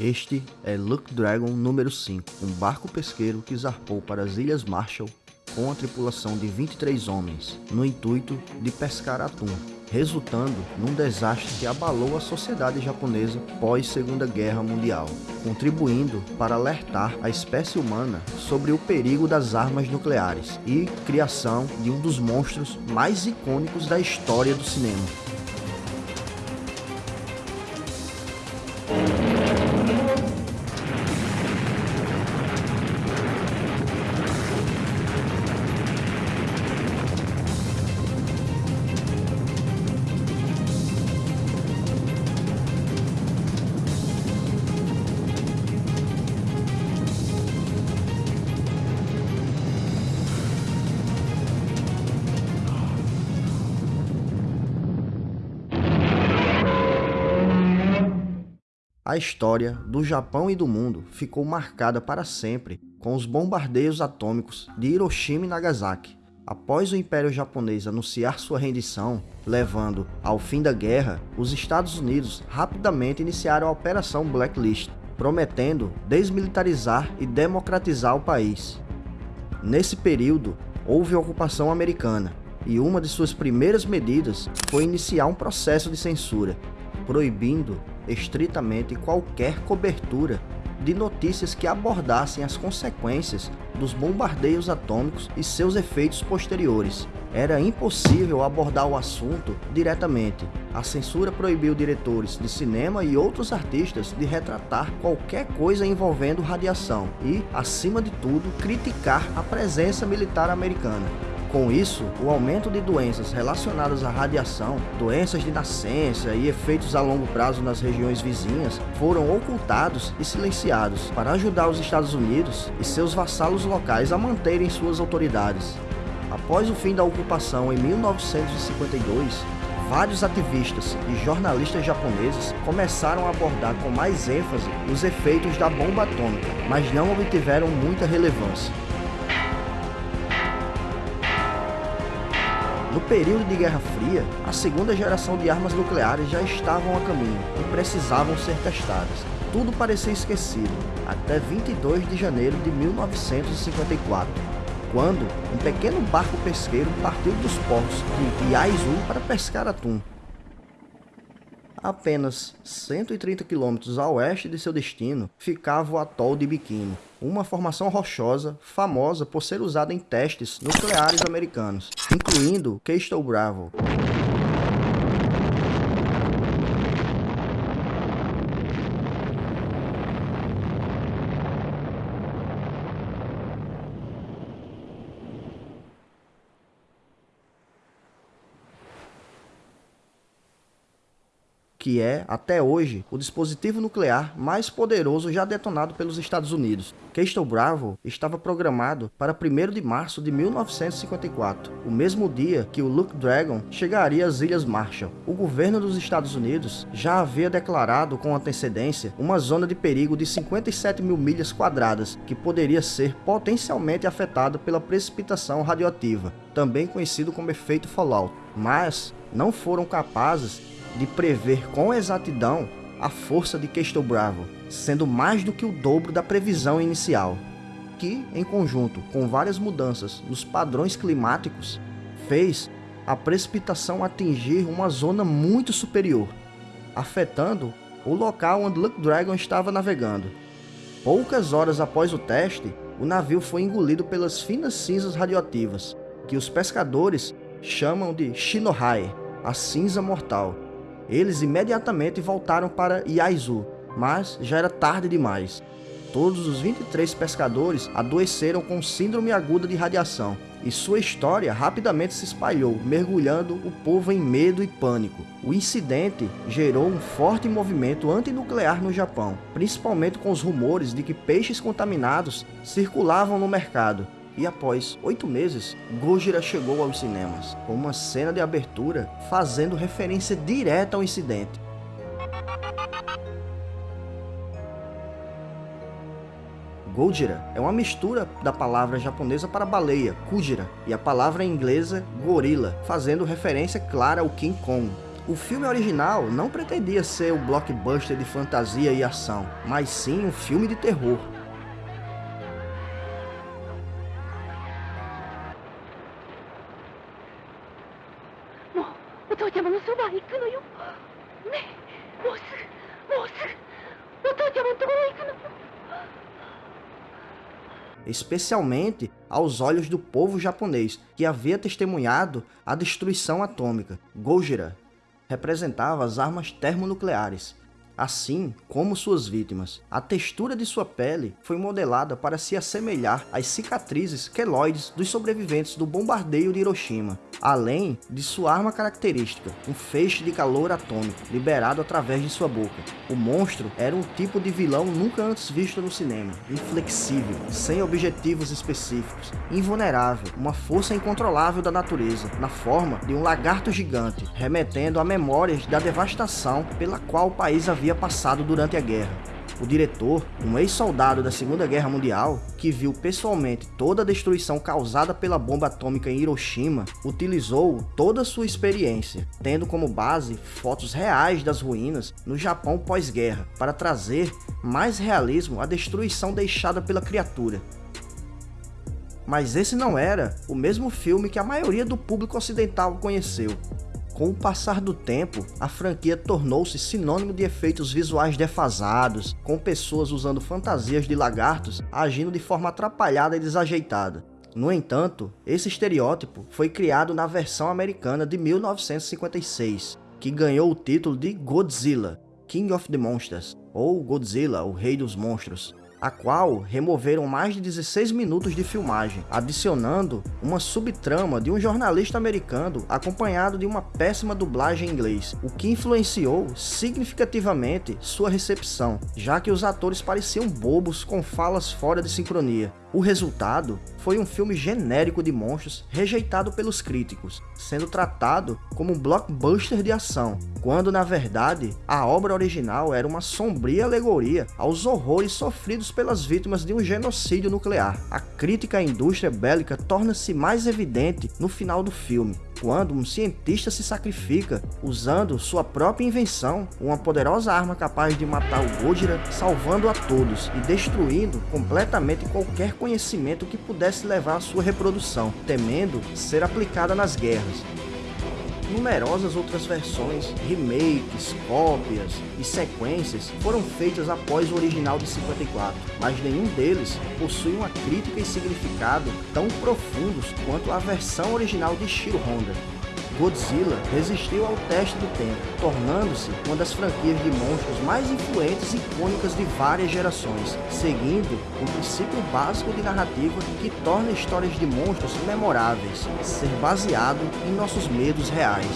Este é Luke Dragon número 5, um barco pesqueiro que zarpou para as Ilhas Marshall com a tripulação de 23 homens, no intuito de pescar atum, resultando num desastre que abalou a sociedade japonesa pós Segunda Guerra Mundial, contribuindo para alertar a espécie humana sobre o perigo das armas nucleares e criação de um dos monstros mais icônicos da história do cinema. A história do Japão e do mundo ficou marcada para sempre com os bombardeios atômicos de Hiroshima e Nagasaki. Após o Império Japonês anunciar sua rendição, levando ao fim da guerra, os Estados Unidos rapidamente iniciaram a Operação Blacklist, prometendo desmilitarizar e democratizar o país. Nesse período, houve ocupação americana, e uma de suas primeiras medidas foi iniciar um processo de censura, proibindo estritamente qualquer cobertura de notícias que abordassem as consequências dos bombardeios atômicos e seus efeitos posteriores. Era impossível abordar o assunto diretamente. A censura proibiu diretores de cinema e outros artistas de retratar qualquer coisa envolvendo radiação e, acima de tudo, criticar a presença militar americana. Com isso, o aumento de doenças relacionadas à radiação, doenças de nascença e efeitos a longo prazo nas regiões vizinhas foram ocultados e silenciados para ajudar os Estados Unidos e seus vassalos locais a manterem suas autoridades. Após o fim da ocupação em 1952, vários ativistas e jornalistas japoneses começaram a abordar com mais ênfase os efeitos da bomba atômica, mas não obtiveram muita relevância. No período de Guerra Fria, a segunda geração de armas nucleares já estavam a caminho e precisavam ser testadas. Tudo parecia esquecido, até 22 de janeiro de 1954, quando um pequeno barco pesqueiro partiu dos portos de Iaizu para pescar atum. Apenas 130 quilômetros a oeste de seu destino ficava o atol de Bikini, uma formação rochosa famosa por ser usada em testes nucleares americanos, incluindo Kestrel Bravo. Que é, até hoje, o dispositivo nuclear mais poderoso já detonado pelos Estados Unidos. Kestrel Bravo estava programado para 1 de março de 1954, o mesmo dia que o Luke Dragon chegaria às Ilhas Marshall. O governo dos Estados Unidos já havia declarado com antecedência uma zona de perigo de 57 mil milhas quadradas, que poderia ser potencialmente afetada pela precipitação radioativa, também conhecido como efeito fallout, mas não foram capazes de prever com exatidão a força de Kestrel Bravo, sendo mais do que o dobro da previsão inicial, que, em conjunto com várias mudanças nos padrões climáticos, fez a precipitação atingir uma zona muito superior, afetando o local onde Luke Dragon estava navegando. Poucas horas após o teste, o navio foi engolido pelas finas cinzas radioativas, que os pescadores chamam de Shinohai, a cinza mortal, eles imediatamente voltaram para Iaizu, mas já era tarde demais. Todos os 23 pescadores adoeceram com síndrome aguda de radiação, e sua história rapidamente se espalhou, mergulhando o povo em medo e pânico. O incidente gerou um forte movimento antinuclear no Japão, principalmente com os rumores de que peixes contaminados circulavam no mercado, e após oito meses, Gojira chegou aos cinemas, com uma cena de abertura fazendo referência direta ao incidente. Gojira é uma mistura da palavra japonesa para baleia, Kujira, e a palavra inglesa gorila, fazendo referência clara ao King Kong. O filme original não pretendia ser o blockbuster de fantasia e ação, mas sim um filme de terror. Especialmente aos olhos do povo japonês, que havia testemunhado a destruição atômica. Gojira representava as armas termonucleares, assim como suas vítimas. A textura de sua pele foi modelada para se assemelhar às cicatrizes queloides dos sobreviventes do bombardeio de Hiroshima, além de sua arma característica, um feixe de calor atômico liberado através de sua boca. O monstro era um tipo de vilão nunca antes visto no cinema, inflexível, sem objetivos específicos, invulnerável, uma força incontrolável da natureza, na forma de um lagarto gigante, remetendo a memórias da devastação pela qual o país havia passado durante a guerra. O diretor, um ex-soldado da Segunda Guerra Mundial, que viu pessoalmente toda a destruição causada pela bomba atômica em Hiroshima, utilizou toda a sua experiência, tendo como base fotos reais das ruínas no Japão pós-guerra, para trazer mais realismo à destruição deixada pela criatura. Mas esse não era o mesmo filme que a maioria do público ocidental conheceu. Com o passar do tempo, a franquia tornou-se sinônimo de efeitos visuais defasados, com pessoas usando fantasias de lagartos agindo de forma atrapalhada e desajeitada. No entanto, esse estereótipo foi criado na versão americana de 1956, que ganhou o título de Godzilla, King of the Monsters, ou Godzilla, o Rei dos Monstros, a qual removeram mais de 16 minutos de filmagem, adicionando uma subtrama de um jornalista americano acompanhado de uma péssima dublagem em inglês, o que influenciou significativamente sua recepção, já que os atores pareciam bobos com falas fora de sincronia. O resultado foi um filme genérico de monstros rejeitado pelos críticos, sendo tratado como um blockbuster de ação, quando na verdade a obra original era uma sombria alegoria aos horrores sofridos pelas vítimas de um genocídio nuclear. A crítica à indústria bélica torna-se mais evidente no final do filme, quando um cientista se sacrifica usando sua própria invenção, uma poderosa arma capaz de matar o Gojira, salvando a todos e destruindo completamente qualquer conhecimento que pudesse levar à sua reprodução, temendo ser aplicada nas guerras numerosas outras versões, remakes, cópias e sequências foram feitas após o original de 54, mas nenhum deles possui uma crítica e significado tão profundos quanto a versão original de Shiro Honda. Godzilla resistiu ao teste do tempo, tornando-se uma das franquias de monstros mais influentes e icônicas de várias gerações, seguindo um princípio básico de narrativa que torna histórias de monstros memoráveis, ser baseado em nossos medos reais.